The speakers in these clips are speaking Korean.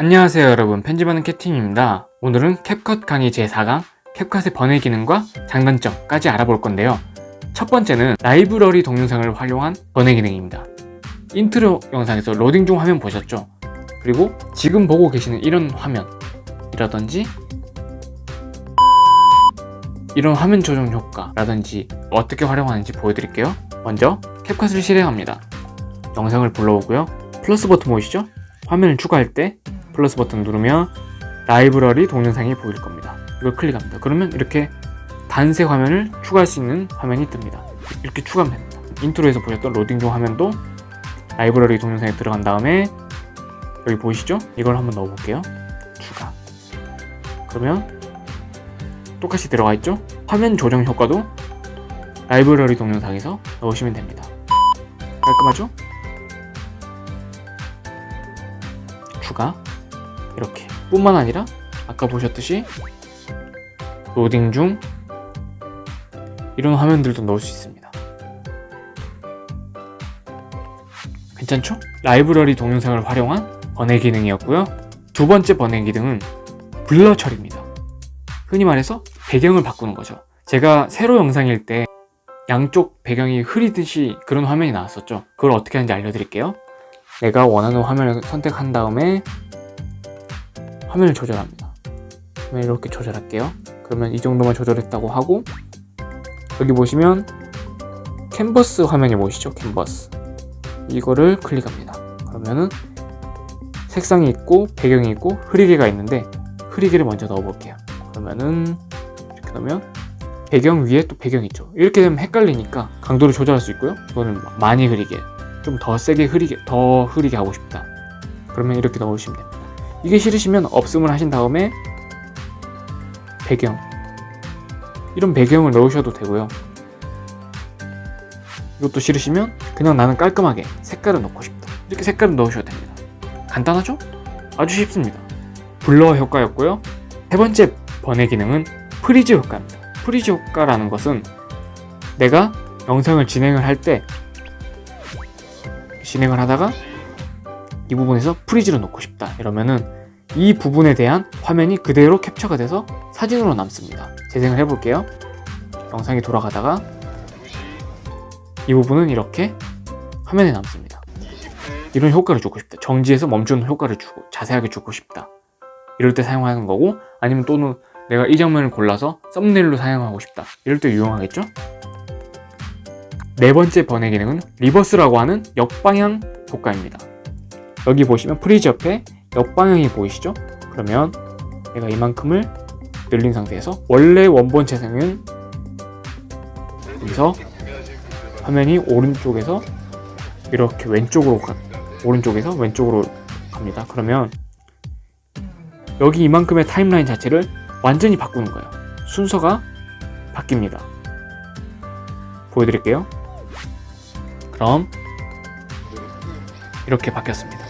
안녕하세요 여러분. 편집하는 캡틴입니다. 오늘은 캡컷 강의 제4강 캡컷의 번외 기능과 장단점까지 알아볼 건데요. 첫 번째는 라이브러리 동영상을 활용한 번외 기능입니다. 인트로 영상에서 로딩 중 화면 보셨죠? 그리고 지금 보고 계시는 이런 화면 이라든지 이런 화면 조정 효과라든지 어떻게 활용하는지 보여드릴게요. 먼저 캡컷을 실행합니다. 영상을 불러오고요. 플러스 버튼 보이시죠? 화면을 추가할 때 플러스 버튼 누르면 라이브러리 동영상이 보일 겁니다. 이걸 클릭합니다. 그러면 이렇게 단색 화면을 추가할 수 있는 화면이 뜹니다. 이렇게 추가하면 됩니다. 인트로에서 보셨던 로딩 중 화면도 라이브러리 동영상에 들어간 다음에 여기 보이시죠? 이걸 한번 넣어 볼게요. 추가. 그러면 똑같이 들어가 있죠? 화면 조정 효과도 라이브러리 동영상에서 넣으시면 됩니다. 깔끔하죠? 추가 이렇게. 뿐만 아니라 아까 보셨듯이 로딩 중 이런 화면들도 넣을 수 있습니다. 괜찮죠? 라이브러리 동영상을 활용한 번외 기능이었고요. 두 번째 번외 기능은 블러 처리입니다. 흔히 말해서 배경을 바꾸는 거죠. 제가 세로 영상일 때 양쪽 배경이 흐리듯이 그런 화면이 나왔었죠. 그걸 어떻게 하는지 알려드릴게요. 내가 원하는 화면을 선택한 다음에 화면을 조절합니다. 화면 이렇게 조절할게요. 그러면 이 정도만 조절했다고 하고 여기 보시면 캔버스 화면이 보이시죠? 캔버스. 이거를 클릭합니다. 그러면은 색상이 있고 배경이 있고 흐리게가 있는데 흐리게를 먼저 넣어 볼게요. 그러면은 이렇게 넣으면 배경 위에 또 배경이 있죠. 이렇게 되면 헷갈리니까 강도를 조절할 수 있고요. 이거는 많이 흐리게 좀 더 세게 흐리게 더 흐리게 하고 싶다. 그러면 이렇게 넣으시면 됩니다 이게 싫으시면 없음을 하신 다음에 배경. 이런 배경을 넣으셔도 되고요. 이것도 싫으시면 그냥 나는 깔끔하게 색깔을 넣고 싶다. 이렇게 색깔을 넣으셔도 됩니다. 간단하죠? 아주 쉽습니다. blur 효과였고요. 세 번째 번외 기능은 freeze 효과입니다. freeze 효과라는 것은 내가 영상을 진행을 할 때 진행을 하다가 이 부분에서 freeze를 놓고 싶다. 이러면은 이 부분에 대한 화면이 그대로 캡처가 돼서 사진으로 남습니다. 재생을 해볼게요. 영상이 돌아가다가 이 부분은 이렇게 화면에 남습니다. 이런 효과를 주고 싶다. 정지해서 멈추는 효과를 주고 자세하게 주고 싶다. 이럴 때 사용하는 거고 아니면 또는 내가 이 장면을 골라서 썸네일로 사용하고 싶다. 이럴 때 유용하겠죠? 네 번째 번외 기능은 reverse라고 하는 역방향 효과입니다 여기 보시면 freeze 옆에 역방향이 보이시죠? 그러면 내가 이만큼을 늘린 상태에서 원래 원본 재생은 여기서 화면이 오른쪽에서 이렇게 왼쪽으로 가, 오른쪽에서 왼쪽으로 갑니다. 그러면 여기 이만큼의 타임라인 자체를 완전히 바꾸는 거예요. 순서가 바뀝니다. 보여드릴게요. 그럼 이렇게 바뀌었습니다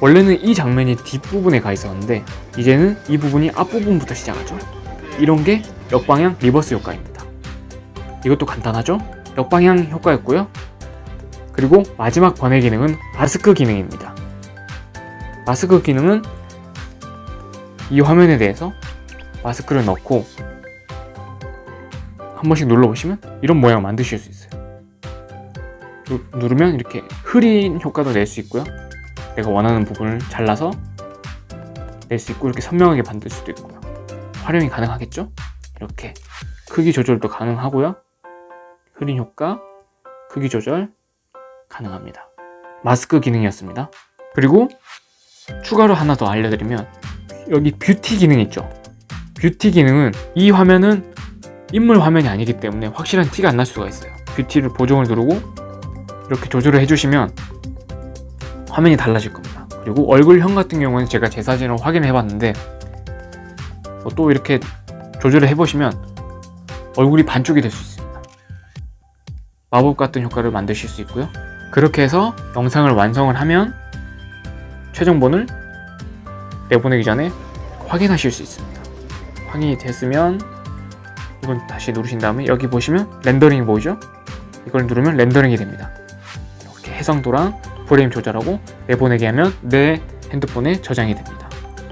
원래는 이 장면이 뒷부분에 가 있었는데 이제는 이 부분이 앞부분부터 시작하죠. 이런 게 역방향 reverse 효과입니다. 이것도 간단하죠? 역방향 효과였고요. 그리고 마지막 번외 기능은 마스크 기능입니다. 마스크 기능은 이 화면에 대해서 마스크를 넣고 한 번씩 눌러보시면 이런 모양 만드실 수 있어요. 누르면 이렇게 흐린 효과도 낼 수 있고요 내가 원하는 부분을 잘라서 낼 수 있고 이렇게 선명하게 만들 수도 있고요. 활용이 가능하겠죠? 이렇게. 크기 조절도 가능하고요. 흐린 효과, 크기 조절 가능합니다. 마스크 기능이었습니다. 그리고 추가로 하나 더 알려드리면 여기 뷰티 기능 있죠. 뷰티 기능은 이 화면은 인물 화면이 아니기 때문에 확실한 티가 안 날 수가 있어요. 뷰티를 보정을 누르고 이렇게 조절을 해주시면 화면이 달라질 겁니다. 그리고 얼굴형 같은 경우는 제가 제 사진을 확인해 봤는데 또 이렇게 조절을 해보시면 얼굴이 반쪽이 될 수 있습니다. 마법 같은 효과를 만드실 수 있고요. 그렇게 해서 영상을 완성을 하면 최종본을 내보내기 전에 확인하실 수 있습니다. 확인이 됐으면 이건 다시 누르신 다음에 여기 보시면 렌더링이 보이죠? 이걸 누르면 렌더링이 됩니다. 이렇게 해상도랑 프레임 조절하고 내보내기 하면 내 핸드폰에 저장이 됩니다.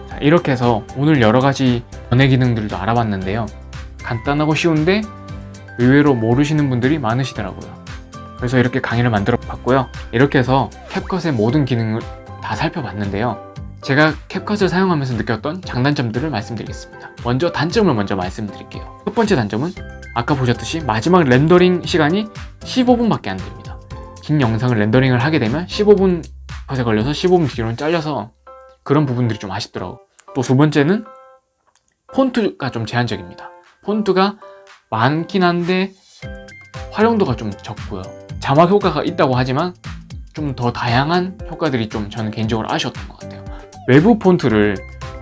자, 이렇게 해서 오늘 여러 가지 전해 기능들도 알아봤는데요. 간단하고 쉬운데 의외로 모르시는 분들이 많으시더라고요. 그래서 이렇게 강의를 만들어 봤고요. 이렇게 해서 캡컷의 모든 기능을 다 살펴봤는데요. 제가 캡컷을 사용하면서 느꼈던 장단점들을 말씀드리겠습니다. 먼저 단점을 먼저 말씀드릴게요. 첫 번째 단점은 아까 보셨듯이 마지막 렌더링 시간이 15분밖에 안 됩니다. 긴 영상을 렌더링을 하게 되면 15분 컷에 걸려서 15분 뒤로는 잘려서 그런 부분들이 좀 아쉽더라고. 또 두 번째는 폰트가 좀 제한적입니다. 폰트가 많긴 한데 활용도가 좀 적고요. 자막 효과가 있다고 하지만 좀 더 다양한 효과들이 좀 저는 개인적으로 아쉬웠던 것 같아요. 외부 폰트를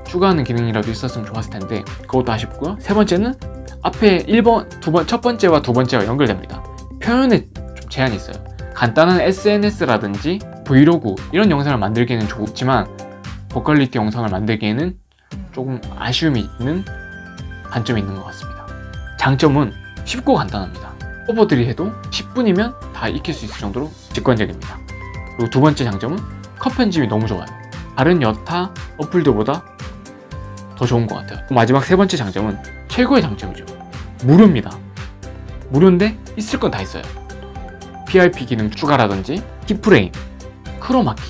추가하는 기능이라도 있었으면 좋았을 텐데 그것도 아쉽고요. 세 번째는 앞에 1번, 두 번, 첫 번째와 두 번째와 연결됩니다. 표현에 좀 제한이 있어요. 간단한 SNS라든지 브이로그 이런 영상을 만들기에는 좋지만 고퀄리티 영상을 만들기에는 조금 아쉬움이 있는 단점이 있는 것 같습니다. 장점은 쉽고 간단합니다. 오버들이 해도 10분이면 다 익힐 수 있을 정도로 직관적입니다. 그리고 두 번째 장점은 컷 편집이 너무 좋아요. 다른 여타 어플들보다 더 좋은 것 같아요. 마지막 세 번째 장점은 최고의 장점이죠. 무료입니다. 무료인데 있을 건 다 있어요. PRP 기능 추가라든지 키프레임, 크로마키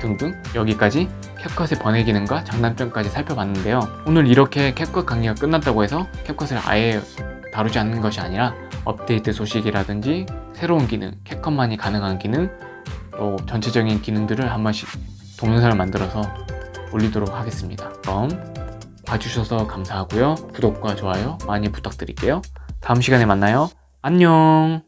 등등 여기까지 캡컷의 번외 기능과 장단점까지 살펴봤는데요. 오늘 이렇게 캡컷 강의가 끝났다고 해서 캡컷을 아예 다루지 않는 것이 아니라 업데이트 소식이라든지 새로운 기능, 캡컷만이 가능한 기능, 또 전체적인 기능들을 한 번씩 동영상을 만들어서 올리도록 하겠습니다. 그럼 봐주셔서 감사하고요. 구독과 좋아요 많이 부탁드릴게요. 다음 시간에 만나요. 안녕!